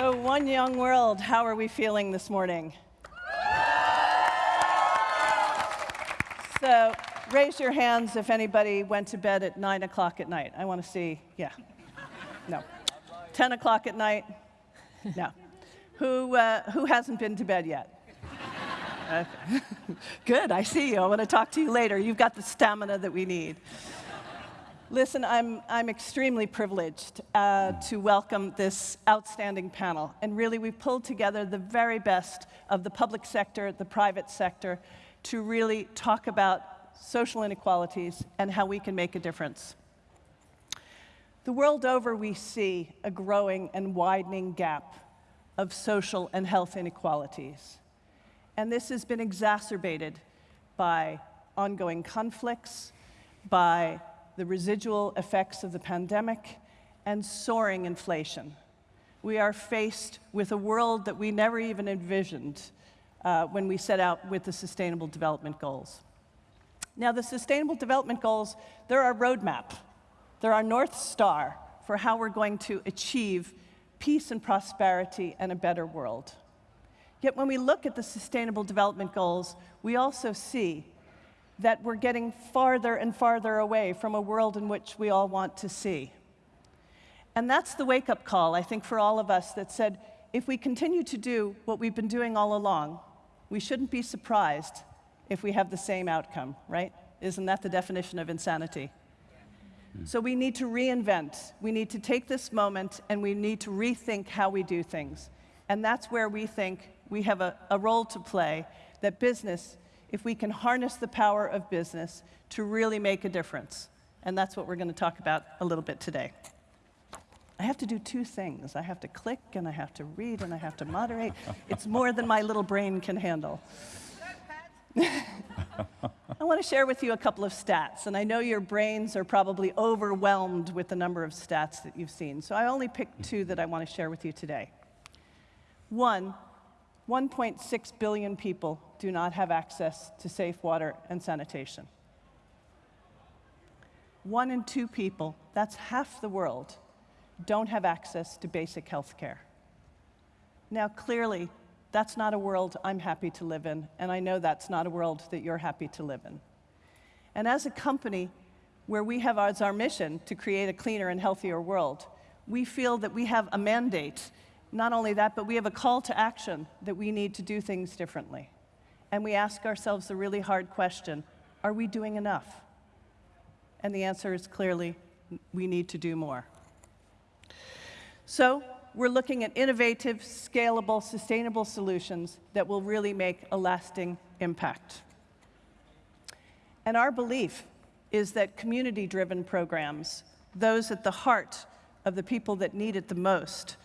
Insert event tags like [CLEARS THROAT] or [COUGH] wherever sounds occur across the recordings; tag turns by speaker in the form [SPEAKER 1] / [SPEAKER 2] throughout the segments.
[SPEAKER 1] So, one young world, how are we feeling this morning? So, raise your hands if anybody went to bed at 9 o'clock at night. I want to see, yeah. No. 10 o'clock at night? No. Who, uh, who hasn't been to bed yet? Okay. [LAUGHS] Good, I see you. I want to talk to you later. You've got the stamina that we need. Listen, I'm, I'm extremely privileged uh, to welcome this outstanding panel. And really, we've pulled together the very best of the public sector, the private sector, to really talk about social inequalities and how we can make a difference. The world over, we see a growing and widening gap of social and health inequalities. And this has been exacerbated by ongoing conflicts, by the residual effects of the pandemic, and soaring inflation. We are faced with a world that we never even envisioned uh, when we set out with the Sustainable Development Goals. Now, the Sustainable Development Goals, they're our roadmap. They're our North Star for how we're going to achieve peace and prosperity and a better world. Yet when we look at the Sustainable Development Goals, we also see that we're getting farther and farther away from a world in which we all want to see. And that's the wake up call, I think, for all of us that said if we continue to do what we've been doing all along, we shouldn't be surprised if we have the same outcome, right? Isn't that the definition of insanity? So we need to reinvent. We need to take this moment and we need to rethink how we do things. And that's where we think we have a, a role to play, that business if we can harness the power of business to really make a difference. And that's what we're going to talk about a little bit today. I have to do two things. I have to click, and I have to read, and I have to moderate. It's more than my little brain can handle. [LAUGHS] I want to share with you a couple of stats, and I know your brains are probably overwhelmed with the number of stats that you've seen, so I only picked two that I want to share with you today. One, 1.6 billion people do not have access to safe water and sanitation. One in two people, that's half the world, don't have access to basic health care. Now, clearly, that's not a world I'm happy to live in, and I know that's not a world that you're happy to live in. And as a company where we have as our mission to create a cleaner and healthier world, we feel that we have a mandate not only that, but we have a call to action that we need to do things differently. And we ask ourselves the really hard question are we doing enough? And the answer is clearly we need to do more. So, we're looking at innovative, scalable, sustainable solutions that will really make a lasting impact. And our belief is that community driven programs, those at the heart of the people that need it the most,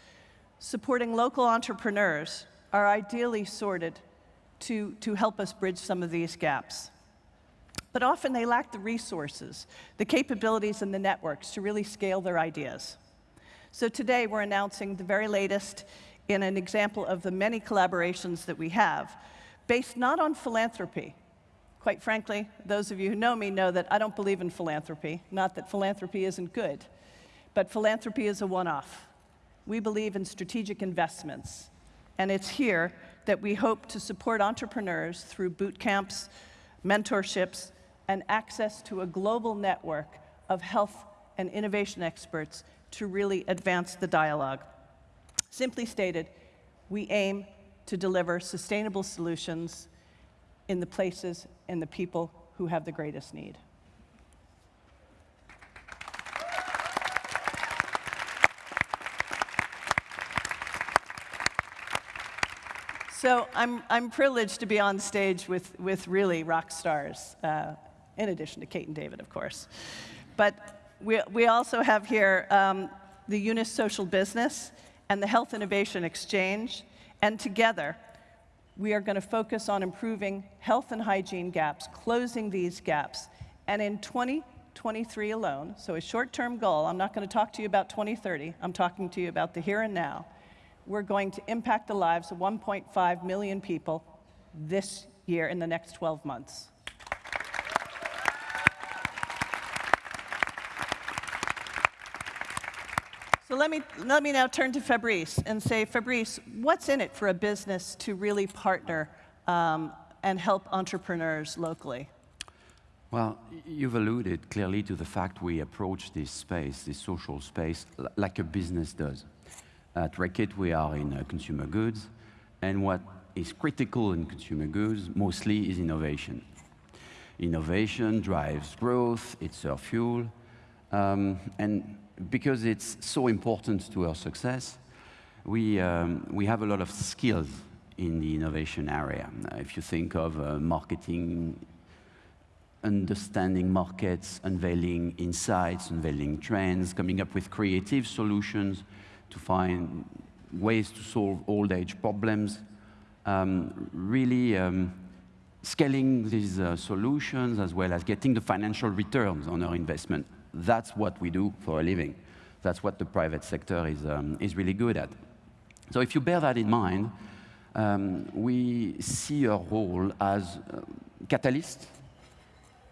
[SPEAKER 1] supporting local entrepreneurs are ideally sorted to, to help us bridge some of these gaps. But often they lack the resources, the capabilities, and the networks to really scale their ideas. So today we're announcing the very latest in an example of the many collaborations that we have, based not on philanthropy. Quite frankly, those of you who know me know that I don't believe in philanthropy, not that philanthropy isn't good, but philanthropy is a one-off. We believe in strategic investments, and it's here that we hope to support entrepreneurs through boot camps, mentorships, and access to a global network of health and innovation experts to really advance the dialogue. Simply stated, we aim to deliver sustainable solutions in the places and the people who have the greatest need. So I'm, I'm privileged to be on stage with, with really rock stars, uh, in addition to Kate and David, of course. But we, we also have here um, the Yunus Social Business and the Health Innovation Exchange, and together, we are going to focus on improving health and hygiene gaps, closing these gaps. And in 2023 alone, so a short-term goal, I'm not going to talk to you about 2030, I'm talking to you about the here and now, we're going to impact the lives of 1.5 million people this year in the next 12 months. So let me, let me now turn to Fabrice and say, Fabrice, what's in it for a business to really partner um, and help entrepreneurs locally?
[SPEAKER 2] Well, you've alluded clearly to the fact we approach this space, this social space, like a business does. At Reckitt, we are in uh, consumer goods, and what is critical in consumer goods mostly is innovation. Innovation drives growth, it's our fuel, um, and because it's so important to our success, we, um, we have a lot of skills in the innovation area. Uh, if you think of uh, marketing, understanding markets, unveiling insights, unveiling trends, coming up with creative solutions to find ways to solve old age problems, um, really um, scaling these uh, solutions as well as getting the financial returns on our investment. That's what we do for a living. That's what the private sector is, um, is really good at. So if you bear that in mind, um, we see our role as uh, catalyst,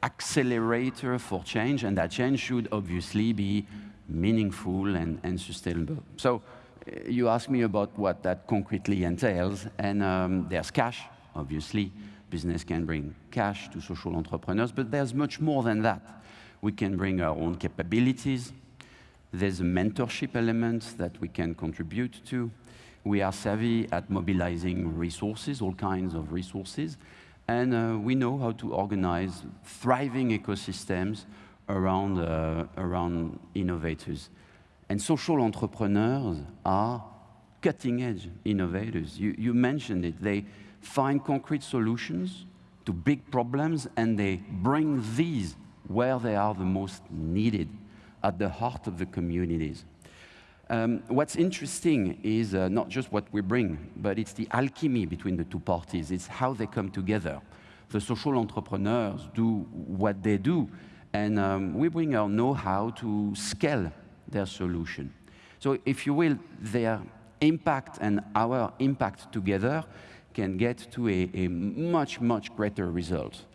[SPEAKER 2] accelerator for change, and that change should obviously be meaningful and, and sustainable. So uh, you ask me about what that concretely entails, and um, there's cash, obviously. Business can bring cash to social entrepreneurs, but there's much more than that. We can bring our own capabilities. There's a mentorship element that we can contribute to. We are savvy at mobilizing resources, all kinds of resources, and uh, we know how to organize thriving ecosystems around, uh, around innovators. And social entrepreneurs are cutting-edge innovators. You, you mentioned it. They find concrete solutions to big problems, and they bring these where they are the most needed, at the heart of the communities. Um, what's interesting is uh, not just what we bring, but it's the alchemy between the two parties. It's how they come together. The social entrepreneurs do what they do, and um, we bring our know-how to scale their solution. So if you will, their impact and our impact together can get to a, a much, much greater result.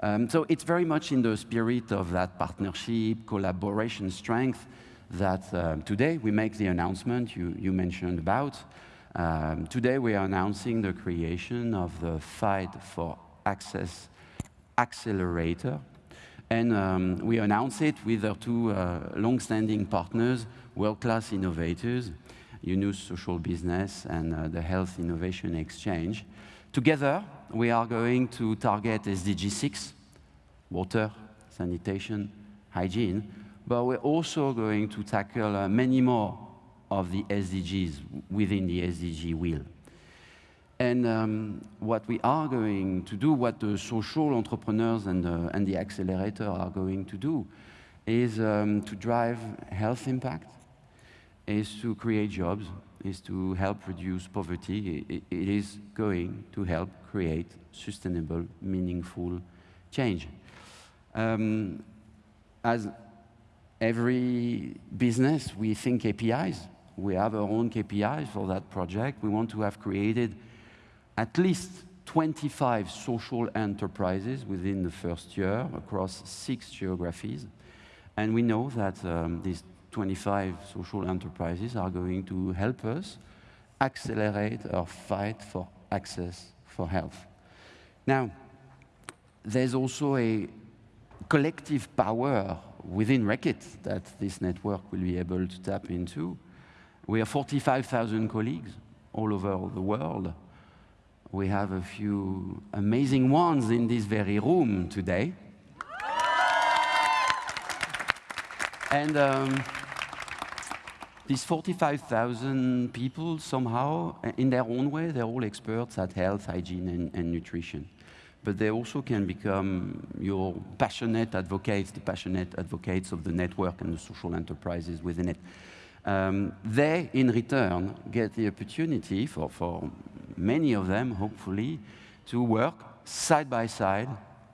[SPEAKER 2] Um, so it's very much in the spirit of that partnership, collaboration, strength that um, today we make the announcement you, you mentioned about. Um, today we are announcing the creation of the Fight for Access Accelerator, and um, we announce it with our two uh, long-standing partners, world-class innovators, Yunus Social Business and uh, the Health Innovation Exchange. Together, we are going to target SDG 6, water, sanitation, hygiene, but we're also going to tackle uh, many more of the SDGs within the SDG wheel. And um, what we are going to do, what the social entrepreneurs and, uh, and the accelerator are going to do, is um, to drive health impact, is to create jobs, is to help reduce poverty. it, it is going to help create sustainable, meaningful change. Um, as every business, we think KPIs. We have our own KPIs for that project. We want to have created at least 25 social enterprises within the first year across six geographies. And we know that um, these 25 social enterprises are going to help us accelerate our fight for access for health. Now, there's also a collective power within Reckitt that this network will be able to tap into. We have 45,000 colleagues all over the world we have a few amazing ones in this very room today. and um, these 45,000 people, somehow, in their own way, they're all experts at health, hygiene, and, and nutrition. But they also can become your passionate advocates, the passionate advocates of the network and the social enterprises within it. Um, they, in return, get the opportunity for, for many of them, hopefully, to work side by side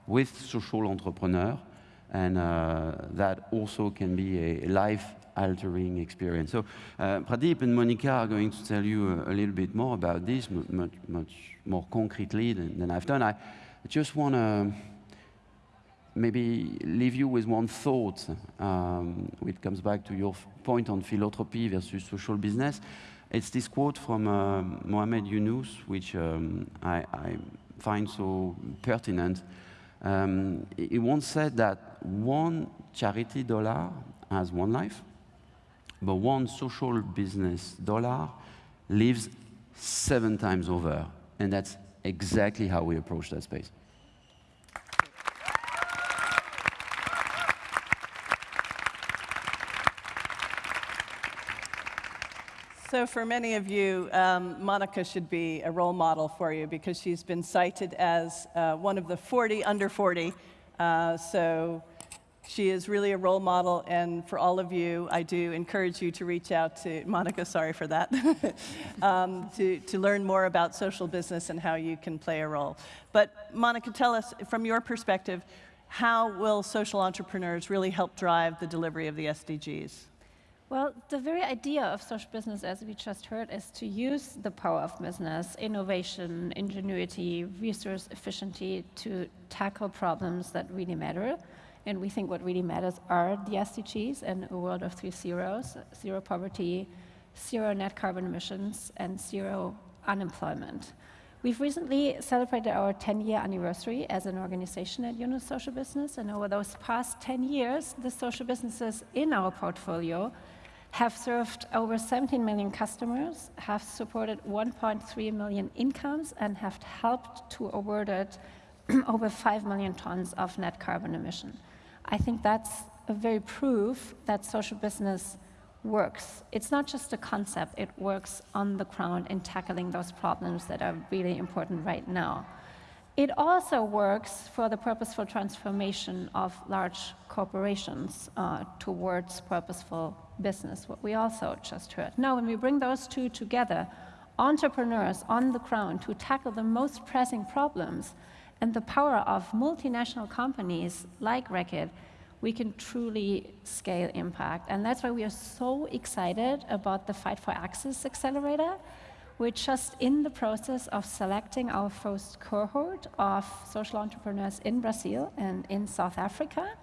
[SPEAKER 2] with social entrepreneurs, and uh, that also can be a life-altering experience. So uh, Pradeep and Monica are going to tell you a, a little bit more about this, much, much more concretely than, than I've done. I just want to maybe leave you with one thought, um, which comes back to your point on philanthropy versus social business. It's this quote from uh, Muhammad Yunus, which um, I, I, find so pertinent. Um, he once said that one charity dollar has one life, but one social business dollar lives seven times over. And that's exactly how we approach that space.
[SPEAKER 1] So for many of you, um, Monica should be a role model for you because she's been cited as uh, one of the 40 under 40. Uh, so she is really a role model, and for all of you, I do encourage you to reach out to [LAUGHS] Monica, sorry for that, [LAUGHS] um, to, to learn more about social business and how you can play a role. But Monica, tell us, from your perspective, how will social entrepreneurs really help drive the delivery of the SDGs?
[SPEAKER 3] Well, the very idea of social business, as we just heard, is to use the power of business, innovation, ingenuity, resource efficiency to tackle problems that really matter. And we think what really matters are the SDGs and a world of three zeros, zero poverty, zero net carbon emissions, and zero unemployment. We've recently celebrated our 10-year anniversary as an organization at Yunus Social Business, and over those past 10 years, the social businesses in our portfolio have served over 17 million customers, have supported 1.3 million incomes, and have helped to avoid [CLEARS THROAT] over 5 million tons of net carbon emission. I think that's a very proof that social business works. It's not just a concept, it works on the ground in tackling those problems that are really important right now. It also works for the purposeful transformation of large corporations uh, towards purposeful business, what we also just heard. Now, when we bring those two together, entrepreneurs on the ground to tackle the most pressing problems and the power of multinational companies like Reckitt, we can truly scale impact. And that's why we are so excited about the Fight for Access Accelerator, we're just in the process of selecting our first cohort of social entrepreneurs in Brazil and in South Africa.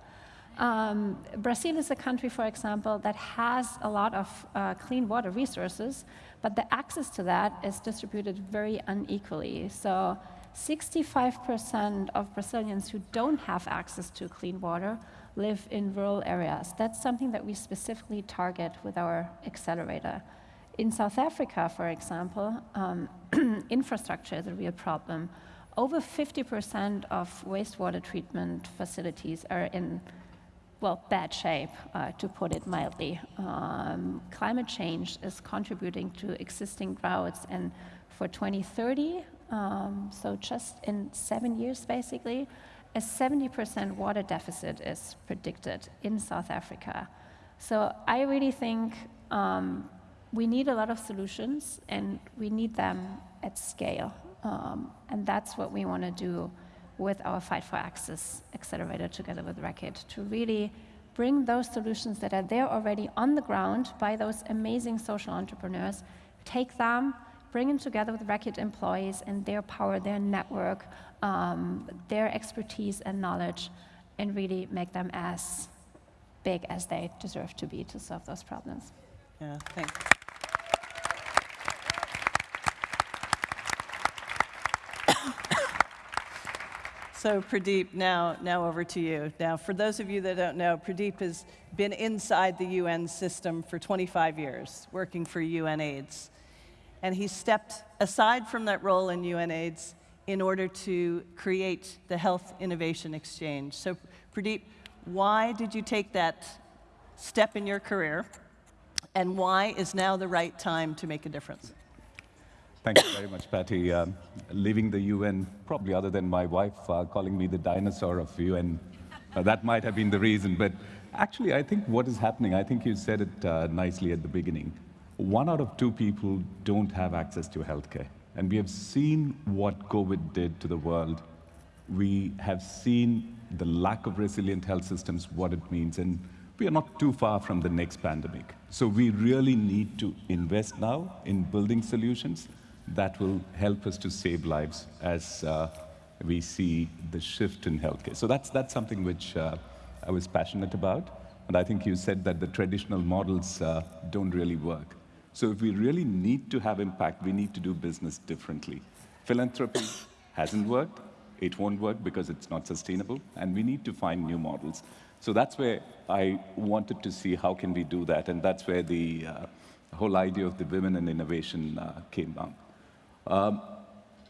[SPEAKER 3] Um, Brazil is a country, for example, that has a lot of uh, clean water resources, but the access to that is distributed very unequally. So 65% of Brazilians who don't have access to clean water live in rural areas. That's something that we specifically target with our accelerator. In South Africa, for example, um, [CLEARS THROAT] infrastructure is a real problem. Over 50% of wastewater treatment facilities are in, well, bad shape, uh, to put it mildly. Um, climate change is contributing to existing droughts, and for 2030, um, so just in seven years, basically, a 70% water deficit is predicted in South Africa. So I really think um, we need a lot of solutions and we need them at scale. Um, and that's what we want to do with our Fight for Access accelerator together with Reckitt to really bring those solutions that are there already on the ground by those amazing social entrepreneurs, take them, bring them together with Reckitt employees and their power, their network, um, their expertise and knowledge, and really make them as big as they deserve to be to solve those problems.
[SPEAKER 1] Yeah, thanks. So Pradeep, now, now over to you. Now, for those of you that don't know, Pradeep has been inside the UN system for 25 years, working for UNAIDS. And he stepped aside from that role in UNAIDS in order to create the Health Innovation Exchange. So Pradeep, why did you take that step in your career? And why is now the right time to make a difference?
[SPEAKER 4] Thank you very much, Patty. Um, leaving the UN, probably other than my wife uh, calling me the dinosaur of UN, uh, that might have been the reason. But actually, I think what is happening, I think you said it uh, nicely at the beginning. One out of two people don't have access to healthcare. And we have seen what COVID did to the world. We have seen the lack of resilient health systems, what it means. And we are not too far from the next pandemic. So we really need to invest now in building solutions that will help us to save lives as uh, we see the shift in healthcare. So that's, that's something which uh, I was passionate about. And I think you said that the traditional models uh, don't really work. So if we really need to have impact, we need to do business differently. Philanthropy hasn't worked. It won't work because it's not sustainable, and we need to find new models. So that's where I wanted to see how can we do that, and that's where the uh, whole idea of the women in innovation uh, came up. Um,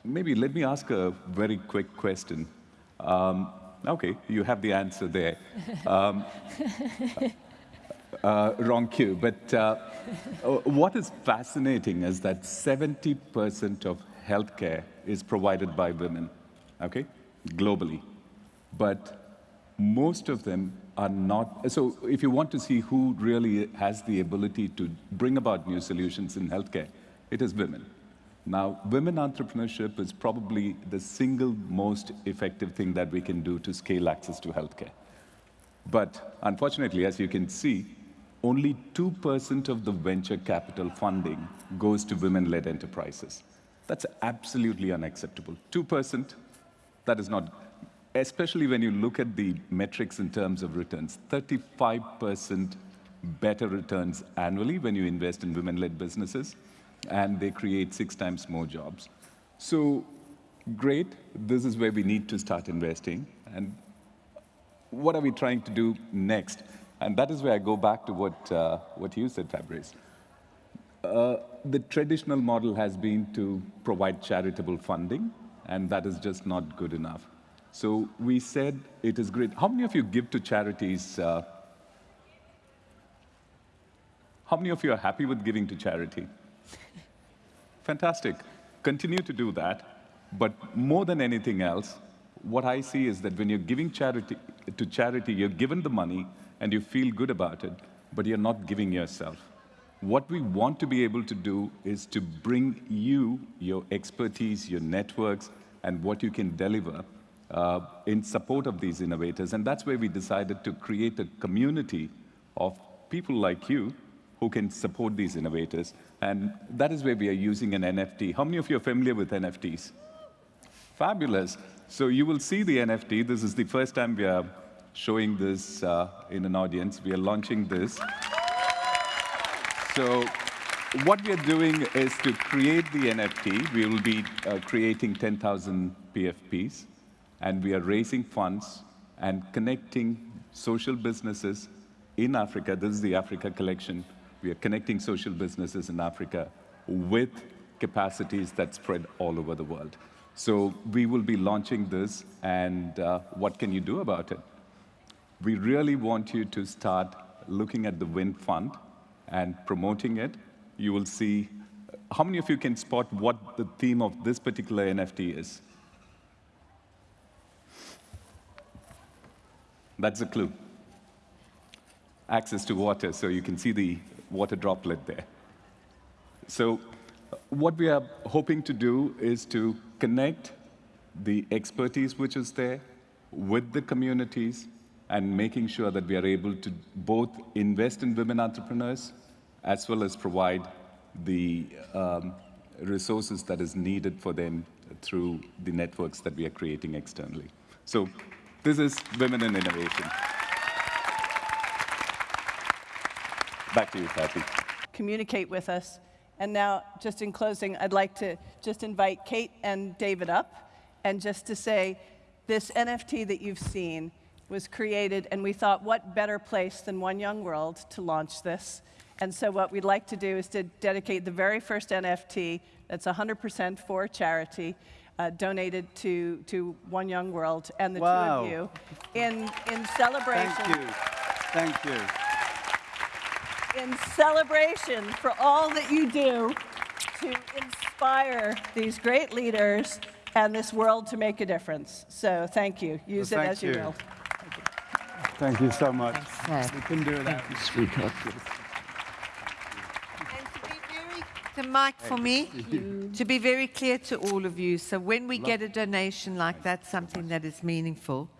[SPEAKER 4] maybe let me ask a very quick question. Um, okay, you have the answer there. Um, uh, wrong cue, but uh, uh what is fascinating is that 70% of healthcare is provided by women, okay, globally. But most of them are not, so if you want to see who really has the ability to bring about new solutions in healthcare, it is women. Now, women entrepreneurship is probably the single most effective thing that we can do to scale access to healthcare. But unfortunately, as you can see, only 2% of the venture capital funding goes to women-led enterprises. That's absolutely unacceptable. 2%, that is not, especially when you look at the metrics in terms of returns, 35% better returns annually when you invest in women-led businesses and they create six times more jobs. So great, this is where we need to start investing. And what are we trying to do next? And that is where I go back to what, uh, what you said, Fabrice. Uh, the traditional model has been to provide charitable funding, and that is just not good enough. So we said it is great. How many of you give to charities? Uh, how many of you are happy with giving to charity? [LAUGHS] Fantastic. Continue to do that. But more than anything else, what I see is that when you're giving charity to charity, you're given the money and you feel good about it, but you're not giving yourself. What we want to be able to do is to bring you, your expertise, your networks, and what you can deliver uh, in support of these innovators. And that's where we decided to create a community of people like you who can support these innovators. And that is where we are using an NFT. How many of you are familiar with NFTs? Fabulous. So you will see the NFT. This is the first time we are showing this uh, in an audience. We are launching this. So what we are doing is to create the NFT. We will be uh, creating 10,000 PFPs, and we are raising funds and connecting social businesses in Africa. This is the Africa collection we are connecting social businesses in Africa with capacities that spread all over the world. So we will be launching this, and uh, what can you do about it? We really want you to start looking at the Wind Fund and promoting it. You will see, how many of you can spot what the theme of this particular NFT is? That's a clue. Access to water, so you can see the water droplet there. So what we are hoping to do is to connect the expertise which is there with the communities and making sure that we are able to both invest in women entrepreneurs as well as provide the um, resources that is needed for them through the networks that we are creating externally. So this is Women in Innovation. Back to you, Kathy.
[SPEAKER 1] Communicate with us. And now, just in closing, I'd like to just invite Kate and David up and just to say, this NFT that you've seen was created, and we thought, what better place than One Young World to launch this? And so what we'd like to do is to dedicate the very first NFT that's 100% for charity, uh, donated to, to One Young World and the
[SPEAKER 5] wow.
[SPEAKER 1] two of you in, in celebration.
[SPEAKER 5] Thank you. Thank you
[SPEAKER 1] in celebration for all that you do to inspire these great leaders and this world to make a difference. So thank you. Use
[SPEAKER 5] well,
[SPEAKER 1] it as you,
[SPEAKER 5] you
[SPEAKER 1] will.
[SPEAKER 5] Thank you. Thank you so much. Thanks, we couldn't do without you.
[SPEAKER 2] Sweetheart.
[SPEAKER 6] To be the mic for me, to be very clear to all of you, so when we get a donation like that, something that is meaningful,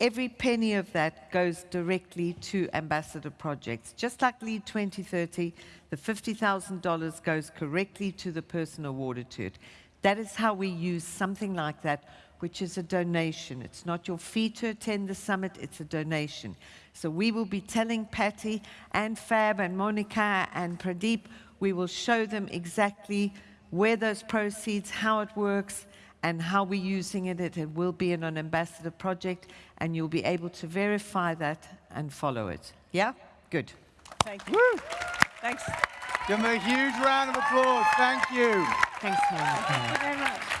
[SPEAKER 6] every penny of that goes directly to ambassador projects. Just like LEAD 2030, the $50,000 goes correctly to the person awarded to it. That is how we use something like that which is a donation. It's not your fee to attend the summit, it's a donation. So we will be telling Patty and Fab and Monica and Pradeep, we will show them exactly where those proceeds, how it works, and how we're using it. It will be in an ambassador project, and you'll be able to verify that and follow it. Yeah? Good.
[SPEAKER 1] Thank you. Thanks.
[SPEAKER 5] Give them a huge round of applause. Thank you.
[SPEAKER 6] Thanks, Monica.
[SPEAKER 3] Thank you very much.